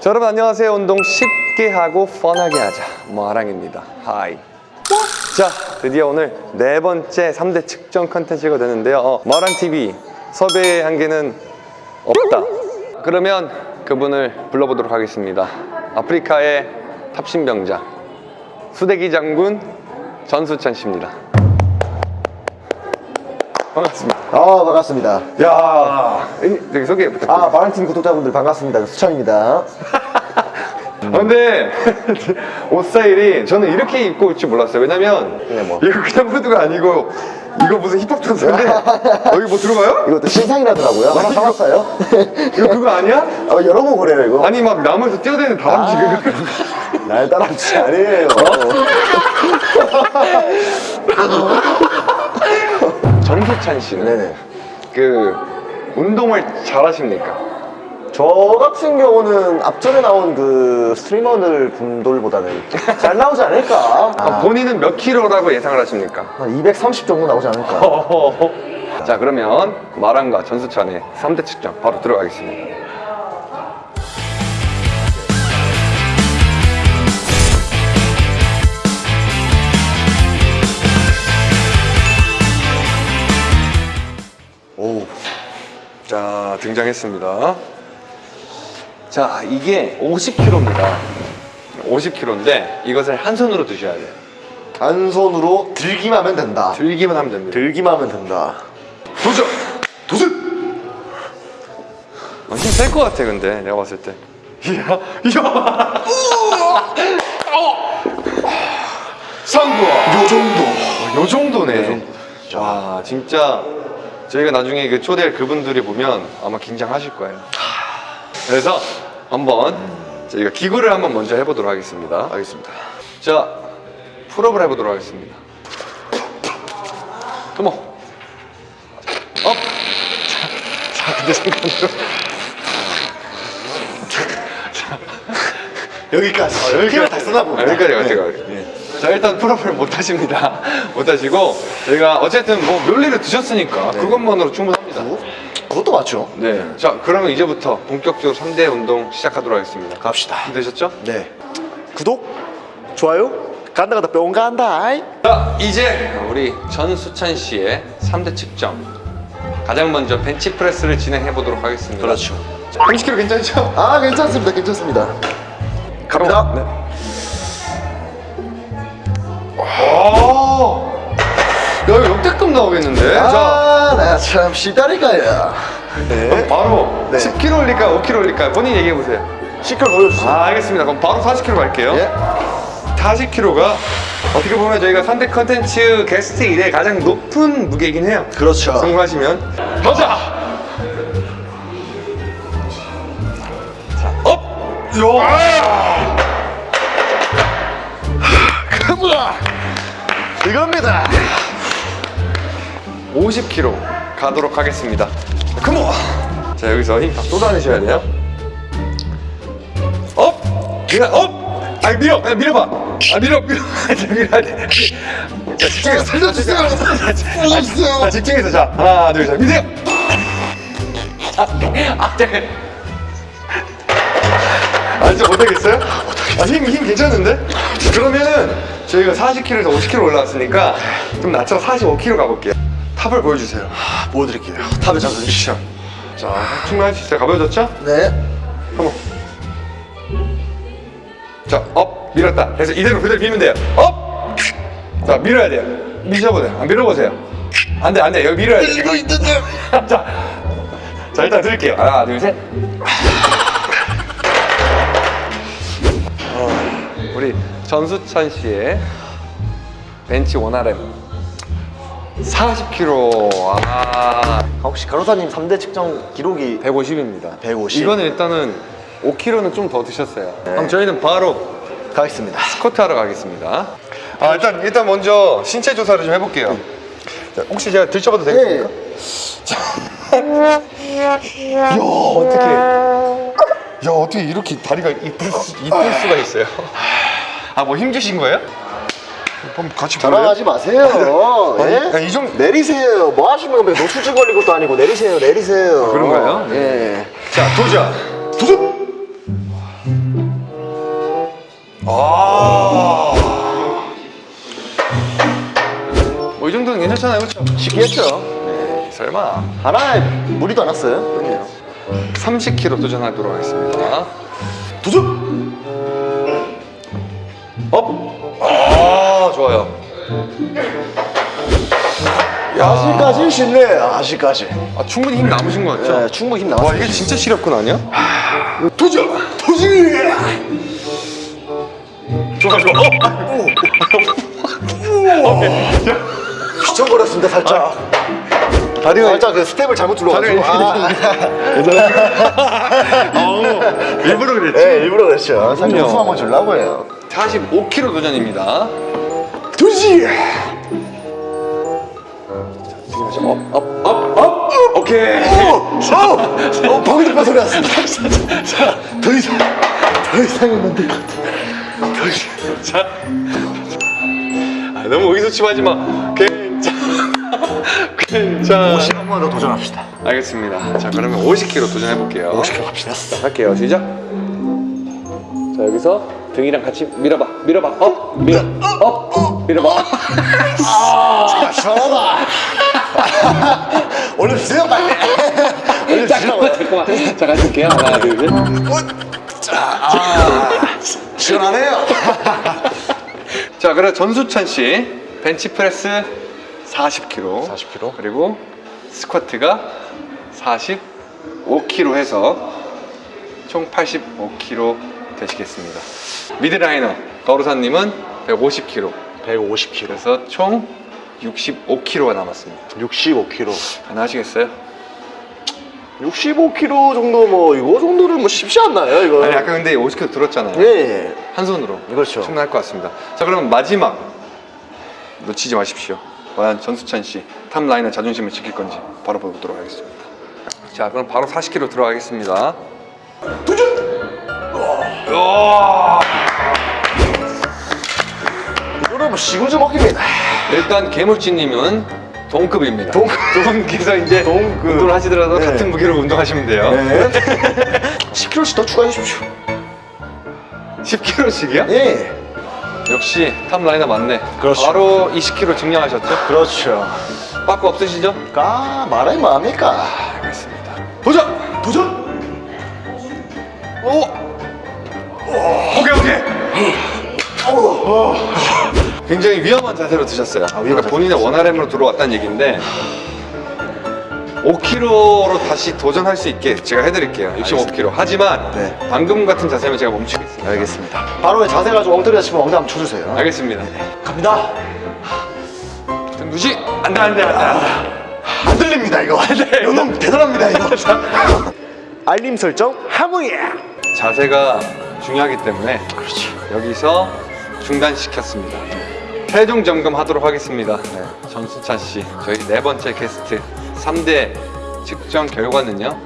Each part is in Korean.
자, 여러분 안녕하세요. 운동 쉽게 하고 fun하게 하자. 마랑입니다. Hi. 자, 드디어 오늘 네 번째 3대 측정 컨텐츠가 되는데요. 어, 마랑TV 섭외 한계는 없다. 그러면 그분을 불러보도록 하겠습니다. 아프리카의 탑신병자 수대기 장군 전수찬 씨입니다. 반갑습니다. 아 반갑습니다. 야, 저기 소개 부탁드립니다. 아 마랑팀 구독자분들 반갑습니다. 수찬입니다. 아, 근데 옷 스타일이 저는 이렇게 입고 올 줄 몰랐어요. 왜냐면 그냥 뭐. 이거 그냥 후드가 아니고 이거 무슨 힙합 전사인데 여기 뭐 들어가요? 이것도 신상이라더라고요. 하나 사왔어요. 이거 그거 아니야? 어, 여러 번 그래요 이거. 아니 막 나무에서 뛰어다니는 다람쥐 아. 그거 날 따라붙이 아니에요. 전수찬 씨는 네네. 그 운동을 잘 하십니까? 저 같은 경우는 앞전에 나온 그 스트리머들 분들보다는 잘 나오지 않을까. 아, 본인은 몇 킬로라고 예상을 하십니까? 한 230 정도 나오지 않을까. 자 그러면 마랑과 전수찬의 3대 측정 바로 들어가겠습니다. 등장했습니다 자 이게 50kg입니다 50kg인데 이것을 한 손으로 드셔야 돼요 한 손으로 들기만 하면 된다. 들기만 하면 됩니다 들기만 하면 된다. 도전! 도전! 어, 힘셀 것 같아 근데 내가 봤을 때 이야 이야 성공! 요 정도. 요 정도네 와 진짜 저희가 나중에 그 초대할 그분들이 보면 아마 긴장하실 거예요 그래서 한번 저희가 기구를 한번 먼저 해보도록 하겠습니다 알겠습니다. 자 pull-up을 해보도록 하겠습니다 come on up! 자, 자 근데 잠깐만요 여기까지. 아, 여기까지. 힘을 다 쓰나 보네. 아, 여기까지. 네. 자 일단 pull-up을 못 하십니다 못 하시고 저희가 어쨌든 뭐 멸리를 드셨으니까 네. 그것만으로 충분합니다 뭐? 그것도 맞죠. 네. 자 그러면 이제부터 본격적으로 3대 운동 시작하도록 하겠습니다 갑시다. 되셨죠? 네. 구독, 좋아요, 간다 간다 뿅 간다. 아이. 자 이제 우리 전수찬 씨의 3대 측정 가장 먼저 벤치프레스를 진행해 보도록 하겠습니다 그렇죠. 30kg 괜찮죠? 아 괜찮습니다, 괜찮습니다. 갑니다. 네. 역대급 나오겠는데? 자 아, 나참 시다리가야. 네. 바로 네. 10kg 올릴까 5kg 올릴까 본인 얘기해 보세요 시컬 보여주세요. 아 알겠습니다 그럼 바로 40kg 갈게요 예. 40kg가 어떻게 보면 저희가 3대 컨텐츠 게스트 이래 가장 높은 무게이긴 해요 그렇죠. 성공하시면 가자! 자, up! 야! 가보자. 이겁니다. 50kg 가도록 하겠습니다 come on! 자 여기서 힘 다 쏟아내셔야 돼요 up! 밀어! up! 아니 밀어! 아, 밀어봐! 아 밀어! 밀어! 밀어야 돼 자, 집중해서 살려주세요. 살려주세요. 자 집중해서 자 하나 둘셋 미세요 아, 아, 네. 아 진짜 못하겠어요? 아, 힘, 힘 괜찮은데? 그러면은 저희가 40kg에서 50kg 올라왔으니까 좀 낮춰 45kg 가볼게요 top을 보여주세요 보여드릴게요. top에 잡아주시죠. 자 충분할 수 있어요 가벼워졌죠? 네. 한번 자, up 밀었다. 그래서 이대로 그대로 밀면 돼요. up. 자, 밀어야 돼요. 안 밀어보세요. 안 돼, 안 돼. 여기 밀어야 돼. 이거 있는데. 자, 자 일단 들을게요. 하나, 둘, 셋. 어, 우리 전수찬 씨의 벤치 원RM 40kg. 아, 혹시 가로사님 3대 측정 기록이 150입니다. 150. 이거는 일단은 5kg는 좀 더 드셨어요. 그럼 저희는 바로 가겠습니다. 스쿼트 하러 가겠습니다. 아 일단 일단 먼저 신체 조사를 좀 해볼게요. 자, 혹시 제가 들춰봐도 되겠습니까? 이야 어떻게? 야 어떻게 이렇게 다리가 이쁠, 수, 이쁠 수가 있어요? 아 뭐 힘주신 거예요? 한번 같이? 자랑하지 마세요. 아니, 예? 아니, 이 정도- 내리세요. 뭐 하시는 건데 노출증 걸린 것도 아니고 내리세요. 내리세요. 아, 그런가요? 예. 자 도전! 도전! 아. 뭐 이 정도는 괜찮잖아요, 그렇죠? 쉽게 했죠. 설마. 하나에 무리도 않았어요. 그럼요. 30kg 도전하도록 하겠습니다. 도전! 아직까지 쉽네. 아직까지. 아, 충분히 힘 남으신 것 같죠? 네, 충분히 힘 와, 남았어요. 이게 진짜 시력근 아니야? 도전! 도전! 좋아, 좋아. 어? 휘청거렸습니다, 살짝. 다리가 살짝 그 스텝을 잘못 눌러가지고. 아, 일부러 그랬지. 네, 일부러 그랬죠. 살짝. 웃음 한번 주려고 해요. 45kg 도전입니다. 도전! up, up, up, up. 오케이. 어! 어! 어! 방금 듣던 소리 났습니다. 자, 더 이상, 더 이상은 안될 것 같아. 더 이상. 자. 아, 너무 의기소침하지 마. 괜찮아. 괜찮아. 50 한번 더 도전합시다. 알겠습니다. 자, 그러면 50kg 도전해 볼게요. 50kg 갑시다. 할게요. 시작. 자, 여기서 등이랑 같이 밀어봐. 밀어봐. up, 밀어. up, 밀어봐. 아, 시원하다. 올려주세요, 빨리. 올려주시라고요. 잠깐만. 자, 같이 할게요. 하나, 둘, 셋. 자, 아, 시원하네요. 자, 그럼 전수찬 씨 벤치프레스 40kg, 40kg. 그리고 스쿼트가 45kg 해서 총 85kg 되시겠습니다. mid laner 거루사님은 150kg, 150kg. 그래서 총 65kg가 남았습니다. 65kg. 가능하시겠어요? 65kg 정도 뭐 이거 정도는 뭐 쉽지 않나요, 이거? 아니 아까 근데 50kg 들었잖아요. 예, 예. 한 손으로. 그렇죠. 충분할 것 같습니다. 자, 그럼 마지막 놓치지 마십시오. 과연 전수찬 씨 top laner 자존심을 지킬 건지 바로 보도록 하겠습니다. 자, 그럼 바로 40kg 들어가겠습니다. 이거는 시구즈 먹기입니다. 일단 개물지님은 동급입니다. 동급. 두 분께서 이제 동급. 운동을 하시더라도 네. 같은 무게로 운동하시면 돼요. 네. 10kg씩 더 추가해 주십시오. 10kg씩이요? 예. 역시 탑라이너 맞네. 그렇죠. 바로 20kg 증량하셨죠? 그렇죠. 빠꾸 없으시죠? 까 말하기 뭐합니까? 알겠습니다. 도전! 도전! 오! 오케이 오케이. 굉장히 위험한 자세로 드셨어요. 아, 그러니까 본인의 원RM으로 들어왔다는 얘기인데 5kg로 다시 도전할 수 있게 제가 해드릴게요. 65kg. 하지만 네. 방금 같은 자세면 제가 멈추겠습니다. 알겠습니다. 바로 자세가 좀 엉터리가 치면 엉덩이 한번 쳐주세요. 알겠습니다. 갑니다. 등 누지? 안돼 안돼 안돼. 안 들립니다 이거. 이놈 대단합니다 이거. 알림 설정 하모예. 자세가 중요하기 때문에 그렇죠. 여기서 중단시켰습니다. 최종 점검하도록 하겠습니다. 네. 전수찬 씨, 저희 네 번째 게스트 3대 측정 결과는요.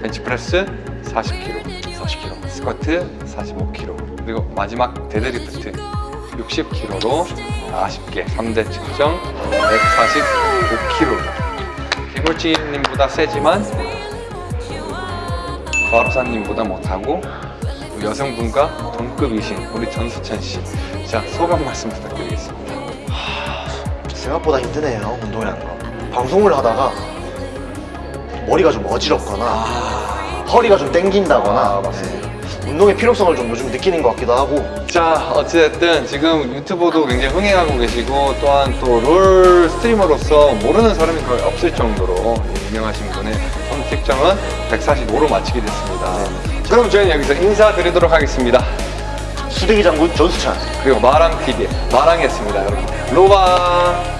벤치프레스 40kg, 40kg, 스쿼트 45kg, 그리고 마지막 데드리프트 60kg로 아쉽게 3대 측정 145kg. 개물치님보다 세지만 과로사님보다 못하고 여성분과 동급이신 우리 전수찬 씨. 자, 소감 말씀 부탁드리겠습니다. 생각보다 힘드네요 운동이라는 거. 방송을 하다가 머리가 좀 어지럽거나 허리가 좀 땡긴다거나 아, 맞습니다. 네. 운동의 필요성을 좀 요즘 느끼는 것 같기도 하고 자, 어찌됐든 지금 유튜브도 굉장히 흥행하고 계시고 또한 또 롤 스트리머로서 모르는 사람이 거의 없을 정도로 유명하신 분의 선택정은 145로 마치게 됐습니다. 그럼 저희는 여기서 인사드리도록 하겠습니다. 수대기 장군 전수찬 그리고 마랑TV 마랑이었습니다, 여러분. 로바!